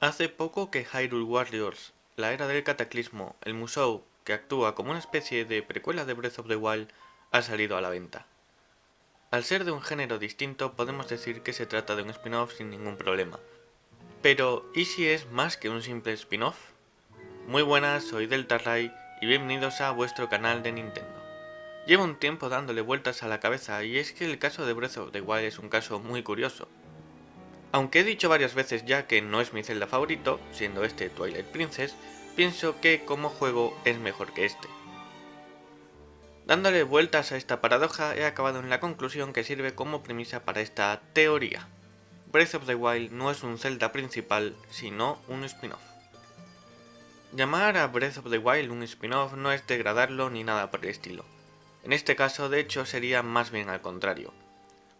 Hace poco que Hyrule Warriors, la era del cataclismo, el Musou, que actúa como una especie de precuela de Breath of the Wild, ha salido a la venta. Al ser de un género distinto, podemos decir que se trata de un spin-off sin ningún problema. Pero, ¿y si es más que un simple spin-off? Muy buenas, soy Delta Ray y bienvenidos a vuestro canal de Nintendo. Llevo un tiempo dándole vueltas a la cabeza y es que el caso de Breath of the Wild es un caso muy curioso. Aunque he dicho varias veces ya que no es mi Zelda favorito, siendo este Twilight Princess, pienso que como juego es mejor que este. Dándole vueltas a esta paradoja he acabado en la conclusión que sirve como premisa para esta teoría. Breath of the Wild no es un Zelda principal, sino un spin-off. Llamar a Breath of the Wild un spin-off no es degradarlo ni nada por el estilo. En este caso, de hecho, sería más bien al contrario.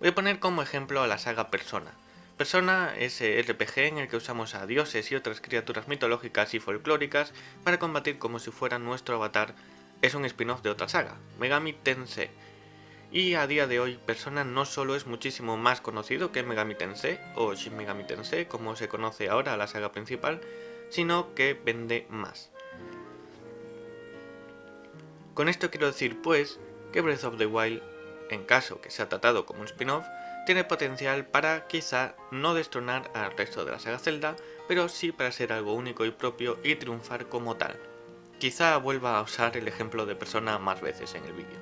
Voy a poner como ejemplo a la saga Persona, Persona es RPG en el que usamos a dioses y otras criaturas mitológicas y folclóricas para combatir como si fuera nuestro avatar. Es un spin-off de otra saga, Megami Tensei. Y a día de hoy, Persona no solo es muchísimo más conocido que Megami Tensei, o Shin Megami Tensei, como se conoce ahora la saga principal, sino que vende más. Con esto quiero decir pues que Breath of the Wild, en caso que sea tratado como un spin-off, tiene potencial para quizá no destronar al resto de la saga Zelda, pero sí para ser algo único y propio y triunfar como tal. Quizá vuelva a usar el ejemplo de Persona más veces en el vídeo.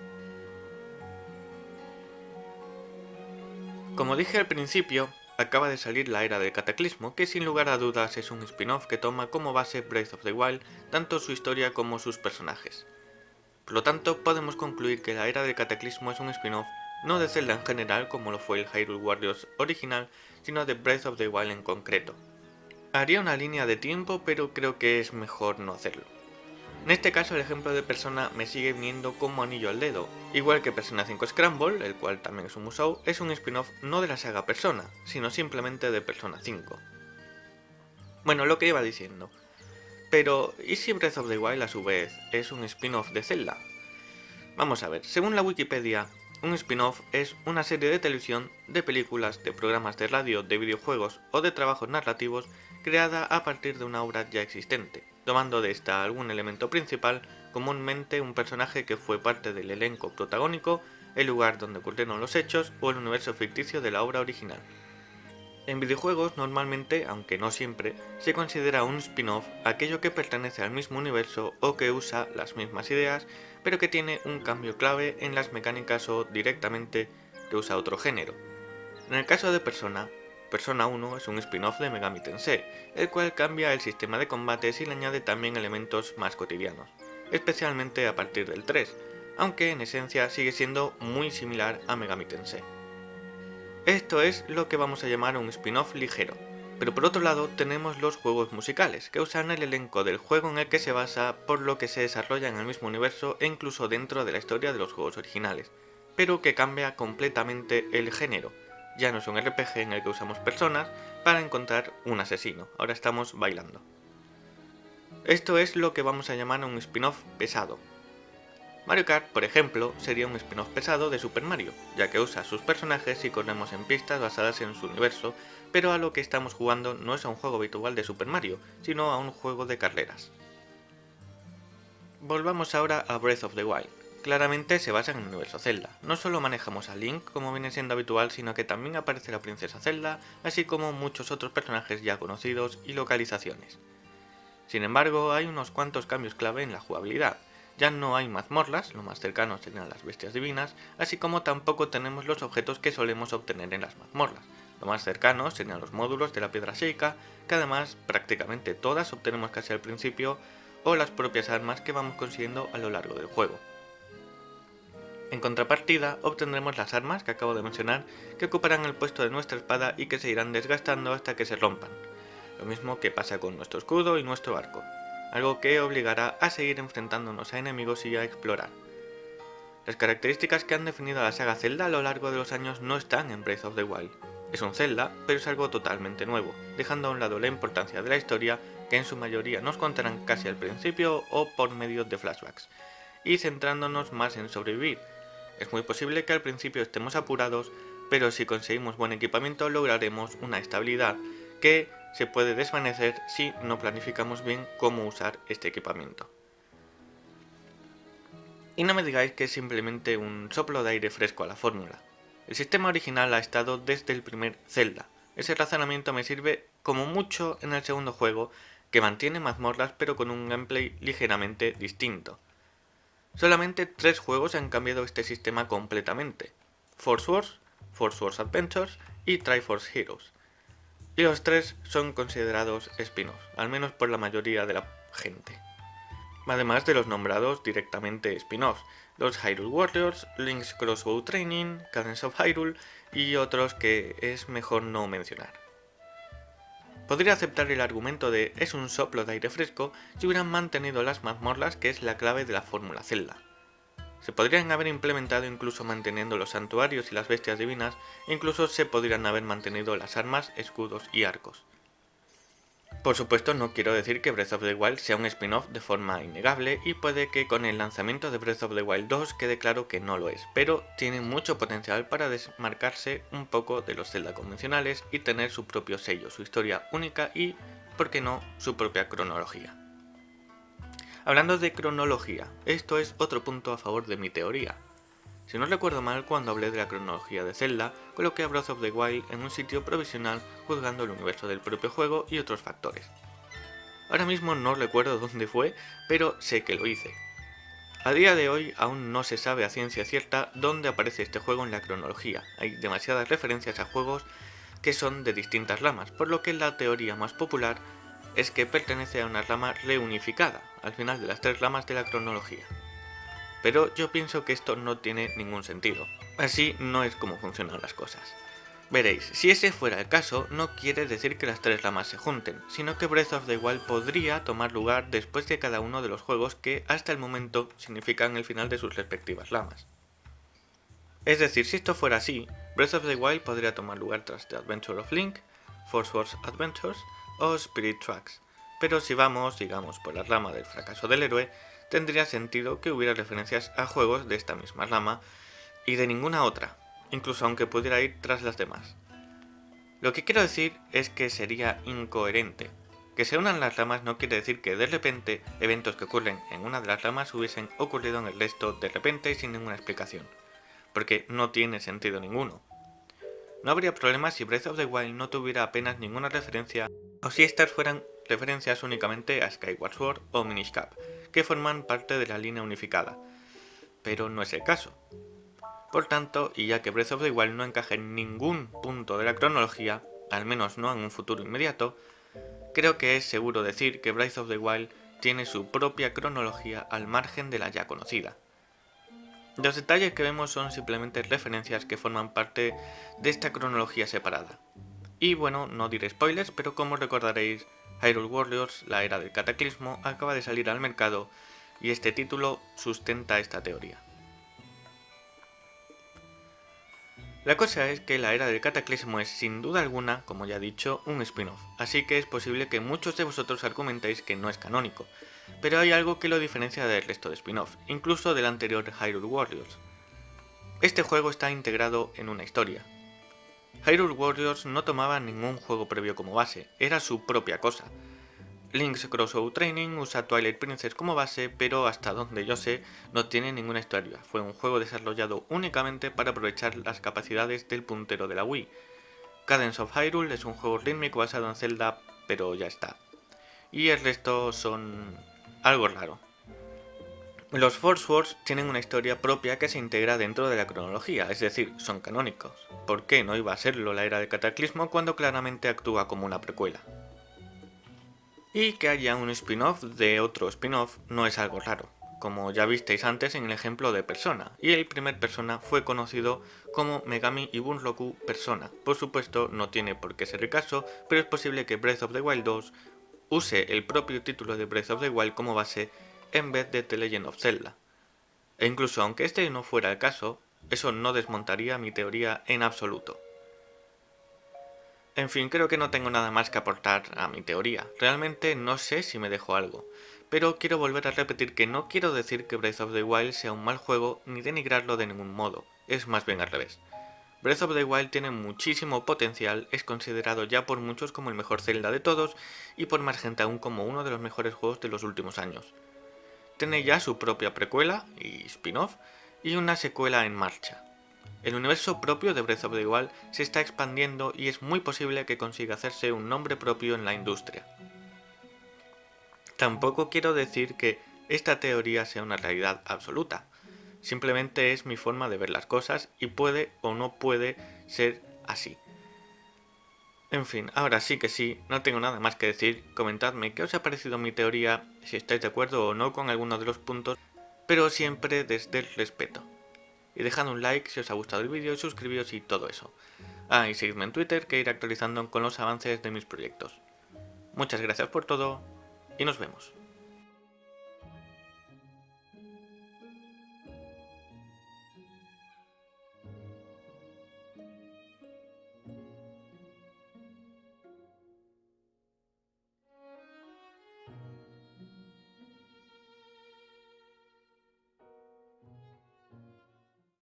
Como dije al principio, acaba de salir la Era del Cataclismo, que sin lugar a dudas es un spin-off que toma como base Breath of the Wild tanto su historia como sus personajes. Por lo tanto, podemos concluir que la Era del Cataclismo es un spin-off no de Zelda en general como lo fue el Hyrule Warriors original, sino de Breath of the Wild en concreto. Haría una línea de tiempo, pero creo que es mejor no hacerlo. En este caso el ejemplo de Persona me sigue viniendo como anillo al dedo, igual que Persona 5 Scramble, el cual también es un musou, es un spin-off no de la saga Persona, sino simplemente de Persona 5. Bueno, lo que iba diciendo. Pero, ¿y si Breath of the Wild a su vez es un spin-off de Zelda? Vamos a ver, según la Wikipedia, un spin-off es una serie de televisión, de películas, de programas de radio, de videojuegos o de trabajos narrativos creada a partir de una obra ya existente, tomando de esta algún elemento principal, comúnmente un personaje que fue parte del elenco protagónico, el lugar donde ocurrieron los hechos o el universo ficticio de la obra original. En videojuegos normalmente, aunque no siempre, se considera un spin-off aquello que pertenece al mismo universo o que usa las mismas ideas, pero que tiene un cambio clave en las mecánicas o directamente que usa otro género. En el caso de Persona, Persona 1 es un spin-off de Megami Tensei, el cual cambia el sistema de combates y le añade también elementos más cotidianos, especialmente a partir del 3, aunque en esencia sigue siendo muy similar a Megami Tensei. Esto es lo que vamos a llamar un spin-off ligero. Pero por otro lado tenemos los juegos musicales, que usan el elenco del juego en el que se basa, por lo que se desarrolla en el mismo universo e incluso dentro de la historia de los juegos originales, pero que cambia completamente el género. Ya no es un RPG en el que usamos personas para encontrar un asesino, ahora estamos bailando. Esto es lo que vamos a llamar un spin-off pesado, Mario Kart, por ejemplo, sería un spin-off pesado de Super Mario, ya que usa sus personajes y corremos en pistas basadas en su universo, pero a lo que estamos jugando no es a un juego habitual de Super Mario, sino a un juego de carreras. Volvamos ahora a Breath of the Wild. Claramente se basa en el universo Zelda. No solo manejamos a Link como viene siendo habitual, sino que también aparece la princesa Zelda, así como muchos otros personajes ya conocidos y localizaciones. Sin embargo, hay unos cuantos cambios clave en la jugabilidad, ya no hay mazmorras, lo más cercano serían las bestias divinas, así como tampoco tenemos los objetos que solemos obtener en las mazmorras. Lo más cercano serían los módulos de la piedra seca, que además prácticamente todas obtenemos casi al principio, o las propias armas que vamos consiguiendo a lo largo del juego. En contrapartida, obtendremos las armas que acabo de mencionar, que ocuparán el puesto de nuestra espada y que se irán desgastando hasta que se rompan. Lo mismo que pasa con nuestro escudo y nuestro arco algo que obligará a seguir enfrentándonos a enemigos y a explorar. Las características que han definido a la saga Zelda a lo largo de los años no están en Breath of the Wild. Es un Zelda, pero es algo totalmente nuevo, dejando a un lado la importancia de la historia, que en su mayoría nos contarán casi al principio o por medio de flashbacks, y centrándonos más en sobrevivir. Es muy posible que al principio estemos apurados, pero si conseguimos buen equipamiento lograremos una estabilidad que se puede desvanecer si no planificamos bien cómo usar este equipamiento. Y no me digáis que es simplemente un soplo de aire fresco a la fórmula. El sistema original ha estado desde el primer Zelda. Ese razonamiento me sirve como mucho en el segundo juego, que mantiene mazmorras pero con un gameplay ligeramente distinto. Solamente tres juegos han cambiado este sistema completamente. Force Wars, Force Wars Adventures y Triforce Heroes. Y los tres son considerados spin-offs, al menos por la mayoría de la gente además de los nombrados directamente spin-offs, los Hyrule Warriors, Link's Crossbow Training, Cadence of Hyrule y otros que es mejor no mencionar. Podría aceptar el argumento de es un soplo de aire fresco si hubieran mantenido las mazmorras que es la clave de la fórmula Zelda. Se podrían haber implementado incluso manteniendo los santuarios y las bestias divinas, e incluso se podrían haber mantenido las armas, escudos y arcos. Por supuesto no quiero decir que Breath of the Wild sea un spin-off de forma innegable y puede que con el lanzamiento de Breath of the Wild 2 quede claro que no lo es, pero tiene mucho potencial para desmarcarse un poco de los Zelda convencionales y tener su propio sello, su historia única y, por qué no, su propia cronología. Hablando de cronología, esto es otro punto a favor de mi teoría. Si no recuerdo mal, cuando hablé de la cronología de Zelda, coloqué a Breath of the Wild en un sitio provisional juzgando el universo del propio juego y otros factores. Ahora mismo no recuerdo dónde fue, pero sé que lo hice. A día de hoy aún no se sabe a ciencia cierta dónde aparece este juego en la cronología, hay demasiadas referencias a juegos que son de distintas ramas, por lo que la teoría más popular es que pertenece a una rama reunificada, al final de las tres ramas de la cronología pero yo pienso que esto no tiene ningún sentido. Así no es como funcionan las cosas. Veréis, si ese fuera el caso, no quiere decir que las tres ramas se junten, sino que Breath of the Wild podría tomar lugar después de cada uno de los juegos que hasta el momento significan el final de sus respectivas ramas. Es decir, si esto fuera así, Breath of the Wild podría tomar lugar tras The Adventure of Link, Force Wars Adventures o Spirit Tracks, pero si vamos, digamos, por la rama del fracaso del héroe, tendría sentido que hubiera referencias a juegos de esta misma rama y de ninguna otra, incluso aunque pudiera ir tras las demás. Lo que quiero decir es que sería incoherente. Que se unan las ramas no quiere decir que de repente eventos que ocurren en una de las ramas hubiesen ocurrido en el resto de repente y sin ninguna explicación, porque no tiene sentido ninguno. No habría problema si Breath of the Wild no tuviera apenas ninguna referencia o si estas fueran referencias únicamente a Skyward Sword o Minish Cap, que forman parte de la línea unificada, pero no es el caso. Por tanto, y ya que Breath of the Wild no encaja en ningún punto de la cronología, al menos no en un futuro inmediato, creo que es seguro decir que Breath of the Wild tiene su propia cronología al margen de la ya conocida. Los detalles que vemos son simplemente referencias que forman parte de esta cronología separada. Y bueno, no diré spoilers, pero como recordaréis, Hyrule Warriors, la era del cataclismo, acaba de salir al mercado y este título sustenta esta teoría. La cosa es que la era del cataclismo es sin duda alguna, como ya he dicho, un spin-off, así que es posible que muchos de vosotros argumentéis que no es canónico, pero hay algo que lo diferencia del resto de spin-off, incluso del anterior Hyrule Warriors. Este juego está integrado en una historia, Hyrule Warriors no tomaba ningún juego previo como base, era su propia cosa. Link's Crossbow Training usa Twilight Princess como base, pero hasta donde yo sé no tiene ninguna historia, fue un juego desarrollado únicamente para aprovechar las capacidades del puntero de la Wii. Cadence of Hyrule es un juego rítmico basado en Zelda, pero ya está. Y el resto son algo raro. Los Force Wars tienen una historia propia que se integra dentro de la cronología, es decir, son canónicos. ¿Por qué no iba a serlo la era de Cataclismo cuando claramente actúa como una precuela? Y que haya un spin-off de otro spin-off no es algo raro, como ya visteis antes en el ejemplo de Persona, y el primer Persona fue conocido como Megami y Bunroku Persona. Por supuesto no tiene por qué ser el caso, pero es posible que Breath of the Wild 2 use el propio título de Breath of the Wild como base en vez de The Legend of Zelda. E incluso aunque este no fuera el caso, eso no desmontaría mi teoría en absoluto. En fin, creo que no tengo nada más que aportar a mi teoría. Realmente no sé si me dejo algo. Pero quiero volver a repetir que no quiero decir que Breath of the Wild sea un mal juego ni denigrarlo de ningún modo. Es más bien al revés. Breath of the Wild tiene muchísimo potencial, es considerado ya por muchos como el mejor Zelda de todos y por más gente aún como uno de los mejores juegos de los últimos años. Tiene ya su propia precuela y spin-off y una secuela en marcha. El universo propio de Breath of the Wild se está expandiendo y es muy posible que consiga hacerse un nombre propio en la industria. Tampoco quiero decir que esta teoría sea una realidad absoluta, Simplemente es mi forma de ver las cosas y puede o no puede ser así. En fin, ahora sí que sí, no tengo nada más que decir, comentadme qué os ha parecido mi teoría, si estáis de acuerdo o no con alguno de los puntos, pero siempre desde el respeto. Y dejad un like si os ha gustado el vídeo suscribíos y todo eso. Ah, y seguidme en Twitter que iré actualizando con los avances de mis proyectos. Muchas gracias por todo y nos vemos.